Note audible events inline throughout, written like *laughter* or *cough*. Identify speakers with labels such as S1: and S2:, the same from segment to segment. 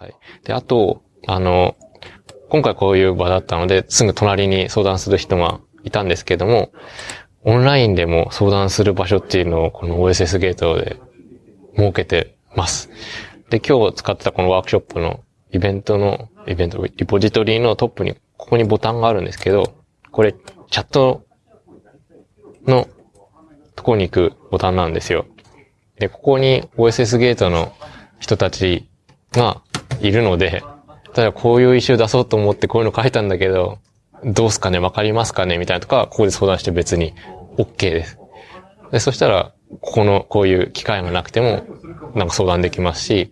S1: さい。で、あと、あの、今回こういう場だったので、すぐ隣に相談する人がいたんですけども、オンラインでも相談する場所っていうのをこの OSS ゲートで設けてます。で、今日使ってたこのワークショップのイベントの、イベント、リポジトリのトップに、ここにボタンがあるんですけど、これ、チャットのとこに行くボタンなんですよ。で、ここに OSS ゲートの人たちがいるので、ただこういうイシュー出そうと思ってこういうの書いたんだけど、どうすかね？わかりますかね？みたいなとか、ここで相談して別に OK です。で、そしたら、ここの、こういう機会がなくても、なんか相談できますし、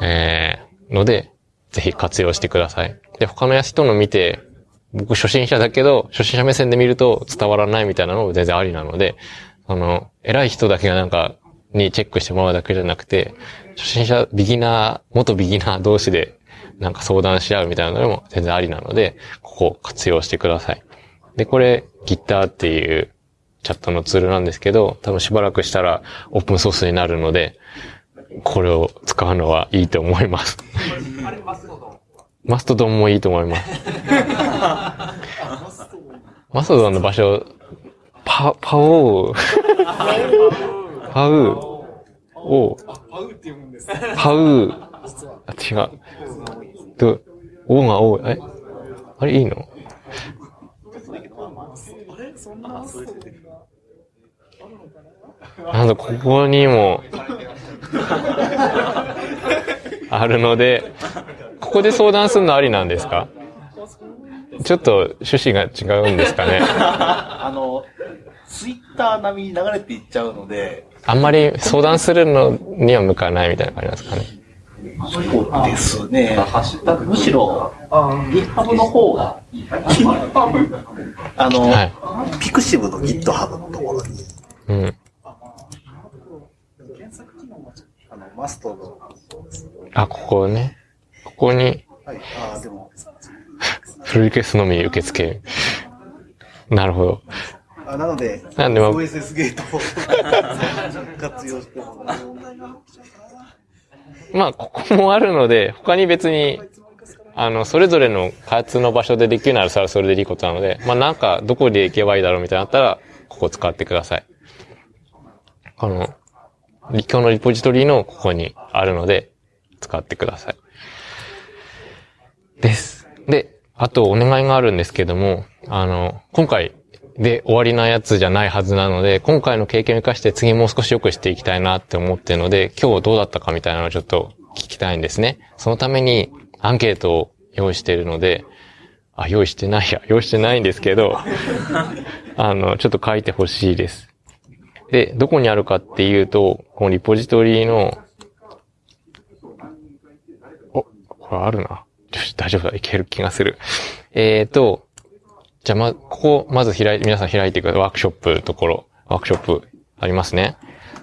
S1: えー、ので、ぜひ活用してください。で、他の人の見て、僕初心者だけど、初心者目線で見ると伝わらないみたいなのも全然ありなので、あの、偉い人だけがなんか、にチェックしてもらうだけじゃなくて、初心者、ビギナー、元ビギナー同士でなんか相談し合うみたいなのも全然ありなので、ここ活用してください。で、これ Gitter っていうチャットのツールなんですけど、多分しばらくしたらオープンソースになるので、これを使うのはいいと思います。マストドンもいいと思います。マストドンの場所、パ、パオー、パウ、オー、パウ、あ、違う。と、オーが多い。え？あれいいの？なんだ、ここにも、あるので、ここで相談するのありなんですか？ちょっと趣旨が違うんですかね？
S2: あの、ツイッター並みに流れていっちゃうので。
S1: あんまり相談するのには向かないみたいな感じなんですかね。
S2: そうですね。むしろ、GitHub の方が、あの、はい、ピクシブの GitHub のところに。うん。
S1: あの、マストの。あ、ここね。ここに。はい、あでも。フルリクエストのみ受け付けなるほど。
S2: あなので、なんで OSS ゲートを *laughs* 活用してもらう。
S1: まあ、ここもあるので、他に別に、あの、それぞれの開発の場所でできるならそれはそれでいいことなので、まあなんか、どこで行けばいいだろうみたいなったら、ここ使ってください。この、今日のリポジトリのここにあるので、使ってください。です。で、あとお願いがあるんですけども、あの、今回で終わりなやつじゃないはずなので、今回の経験を生かして次もう少し良くしていきたいなって思ってるので、今日どうだったかみたいなのをちょっと聞きたいんですね。そのためにアンケートを用意しているので、あ、用意してないや、用意してないんですけど、*laughs* あの、ちょっと書いてほしいです。で、どこにあるかっていうと、このリポジトリの、お、これあるな。よし大丈夫だ、いける気がする。えっ、ー、と、じゃあ、ま、ここ、まず開い、皆さん開いていく。ワークショップところ、ワークショップありますね。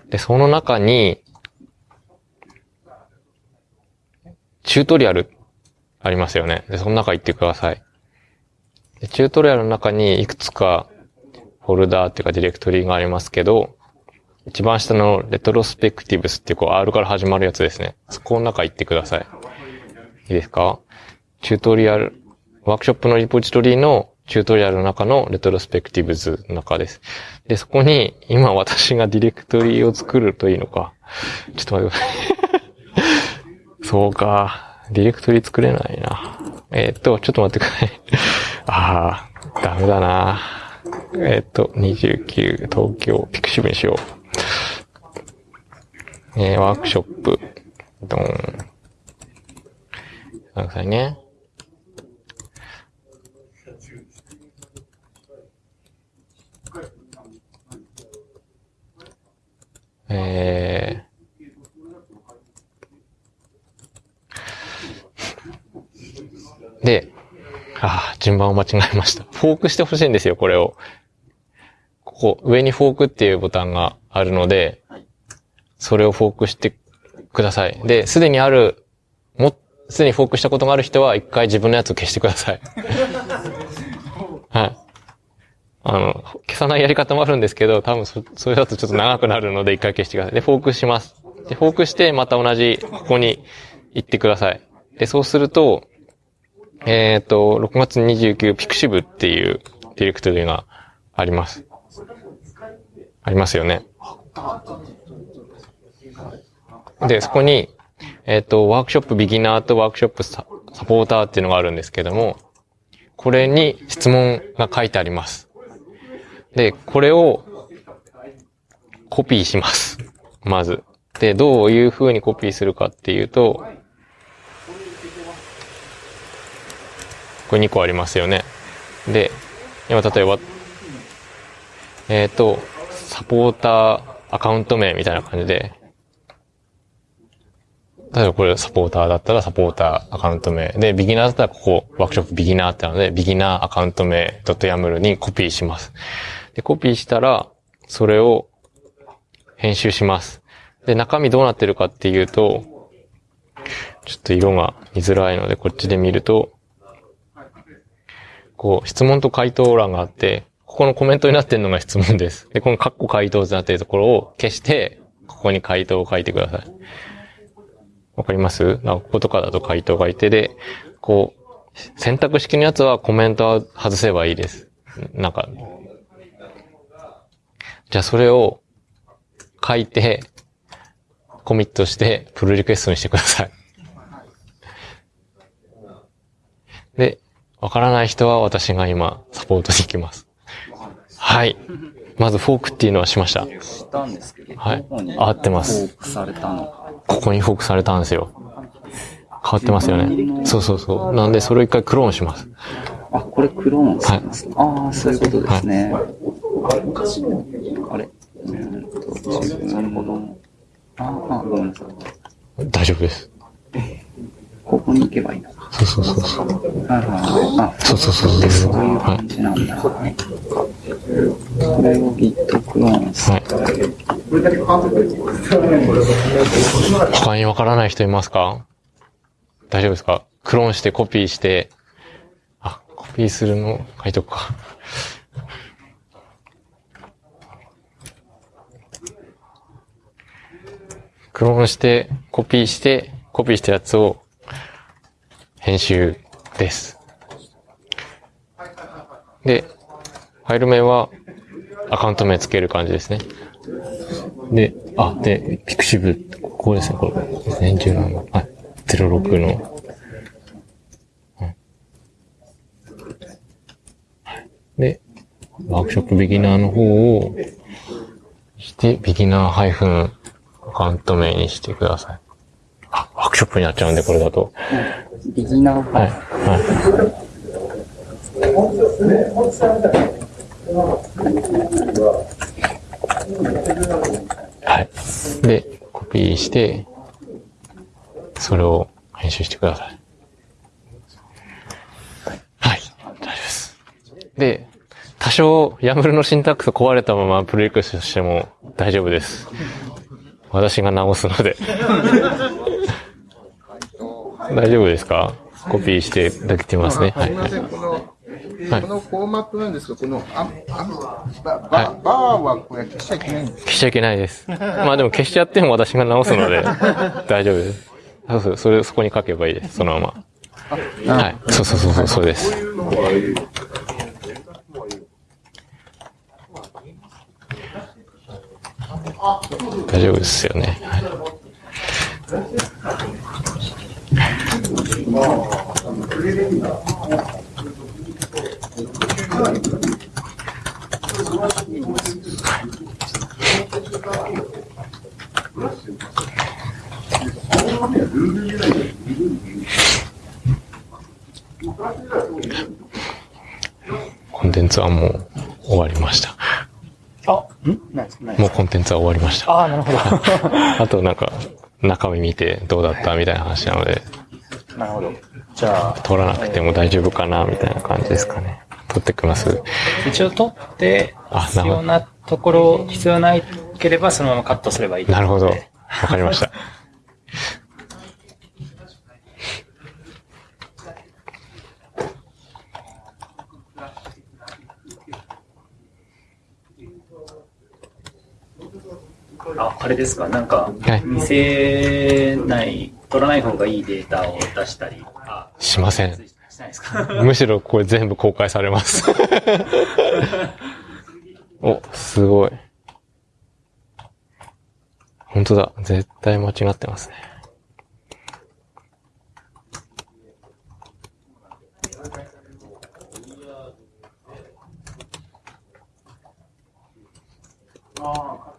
S1: で、その中に、チュートリアルありますよね。で、その中行ってください。チュートリアルの中にいくつかフォルダーっていうかディレクトリがありますけど、一番下のレトロスペクティブスっていうこう R から始まるやつですね。そこの中行ってください。いいですか？チュートリアル、ワークショップのリポジトリのチュートリアルの中のレトロスペクティブズの中です。で、そこに今私がディレクトリを作るといいのか。ちょっと待ってください。*laughs* そうか。ディレクトリ作れないな。えー、っと、ちょっと待ってください。ああ、ダメだな。えー、っと、29、東京、ピクシブにしよう。えー、ワークショップ、ドン。くださいね。えー、で、ああ、順番を間違えました。フォークしてほしいんですよ、これを。ここ、上にフォークっていうボタンがあるので、それをフォークしてください。で、すでにある、も、すでにフォークしたことがある人は、一回自分のやつを消してください。*laughs* はい。あの、消さないやり方もあるんですけど、多分そ、それだとちょっと長くなるので一回消してください。で、フォークします。で、フォークして、また同じ、ここに行ってください。で、そうすると、えっ、と、6月29ピクシブっていうディレクトリがあります。ありますよね。で、そこに、えっ、と、ワークショップビギナーとワークショップササポーターっていうのがあるんですけども、これに質問が書いてあります。で、これをコピーします。まず。で、どういう風にコピーするかっていうと、これ2個ありますよね。で、今例えば、えっ、と、サポーターアカウント名みたいな感じで、例えばこれサポーターだったらサポーターアカウント名。で、ビギナーだったらここワークショップビギナーってなので、ビギナーアカウント名 .yaml にコピーします。で、コピーしたら、それを編集します。で、中身どうなってるかっていうと、ちょっと色が見づらいので、こっちで見ると、こう、質問と回答欄があって、ここのコメントになってるのが質問です。で、このカッコ回答ってなってるところを消して、ここに回答を書いてください。わかります？なんかこことかだと回答がいて、で、こう、選択式のやつはコメントは外せばいいです。なんか、じゃあそれを書いて、コミットして、プルリクエストにしてください。で、わからない人は私が今、サポートに行きます。はい。まずフォークっていうのはしました。
S3: したんですけど、
S1: はい合ってます
S3: フォークされたの？か。
S1: ここにフォークされたんですよ。変わってますよね。そうそうそう。なんで、それを一回クローンします。
S3: あ、これクローンされます、ああ、そういうことですね。あれ？うーんと、自分の、ああ、ごめんなさい。
S1: 大丈夫です。
S3: ここに行けばいいのか。
S1: そうそうそうそう。
S3: はいはい。あ、
S1: そうそうそうそう。
S3: そういう
S1: は
S3: 感じなんだ。はい。これを Git クローンす
S1: はい。他にわからない人いますか？大丈夫ですか？クローンしてコピーして、あ、コピーするの書いとくか。クローンして、コピーして、コピーしたやつを編集です。で、ファイル名はアカウント名つける感じですね。で、あ、で、ピクシブ、ここですね、これ。ですね、17の。はい。06の。うんで、ワークショップビギナーの方を、して、ビギナーハイフンアカウント名にしてください。あ、ワークショップになっちゃうんで、これだと。
S3: ビギナー
S1: はい。
S3: は
S1: はい。はい。で、コピーして、それを編集してください。はい。大丈夫です。で、多少、ヤムルのシンタックス壊れたままプレイクしても大丈夫です。私が直すので。大丈夫ですか？コピーしていただけてますね。はい。
S4: この、フォーマットなんですが、この、あ、あ、バ、バ、バーはこれ消しちゃいけないんです
S1: 消しちゃいけないです。まあでも消しちゃっても私が直すので、*laughs* 大丈夫です。そうそう、それ、そこに書けばいいです。そのまま。はい。そうそうそうそう、そうです。大丈夫ですよね。はいコンテンツはもう終わりました。
S3: あ、ん？何です
S1: もうコンテンツは終わりました。
S3: ああ、なるほど。*laughs*
S1: あとなんか、中身見てどうだった？みたいな話なので、
S3: なるほど。じゃあ、
S1: 取らなくても大丈夫かな？みたいな感じですかね。取ってきます。
S5: 一応取って
S1: あ、
S5: 必要なところ、必要ないければそのままカットすればいいと
S1: なるほど。わかりました。*laughs*
S5: ああれですか、なんか、見せない、取らない方がいいデータを出したり
S1: しません。*laughs* むしろこれ全部公開されます *laughs* お、すごい。本当だ。絶対間違ってますね。
S4: ああ。